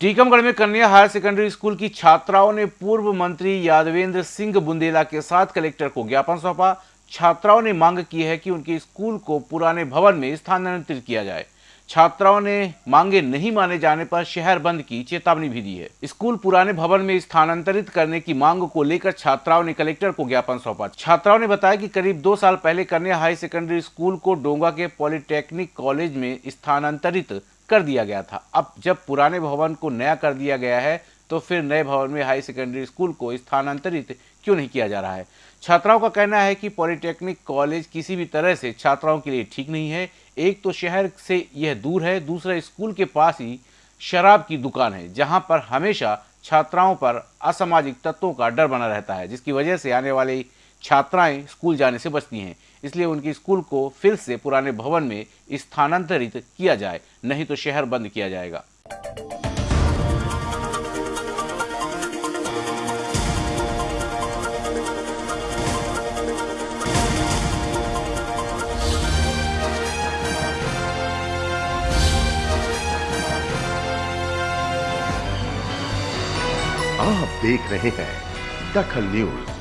टीकमगढ़ में कन्या higher secondary school की छात्राओं ने पूर्व मंत्री यादवेंद्र सिंह बुंदेला के साथ कलेक्टर को ज्ञापन सौंपा। छात्राओं ने मांग की है कि उनके स्कूल को पुराने भवन में स्थानांतरित किया जाए। छात्राओं ने मांगे नहीं माने जाने पर शहर बंद की चेतावनी भी दी है। स्कूल पुराने भवन में स्थानांतरित करने की मांग को लेकर छात्राओं ने कलेक्टर को ज्ञापन सौंपा। छात्राओं ने बताया कि करीब दो साल पहले कन्या हाई सेकेंडरी स्कूल को डोंगा के पॉलिटेक्निक कॉलेज में स्थानांतरित कर दिया गया था। अब जब पुराने भवन को नया कर दिया गया है तो फिर नए भवन में हाई सेकेंडरी स्कूल को स्थानांतरित क्यों नहीं किया जा रहा है? छात्राओं का कहना है कि पॉलिटेक्निक कॉलेज किसी भी तरह से छात्राओं के लिए ठीक नहीं है। एक तो शहर से यह दूर है, दूसरा स्कूल के पास ही शराब की दुकान है, जहाँ पर हमेशा छात्राओं पर असामाजिक तत्वों का डर बना रहता है, जिसकी वजह से आने वाली छात्राएँ स्कूल जाने से बचती हैं, इसलिए उनकी स्कूल को फिर से पुराने भवन में स्थानांतरित किया जाए, नहीं तो शहर बंद किया जाएगा। आप देख रहे हैं दखल न्यूज़।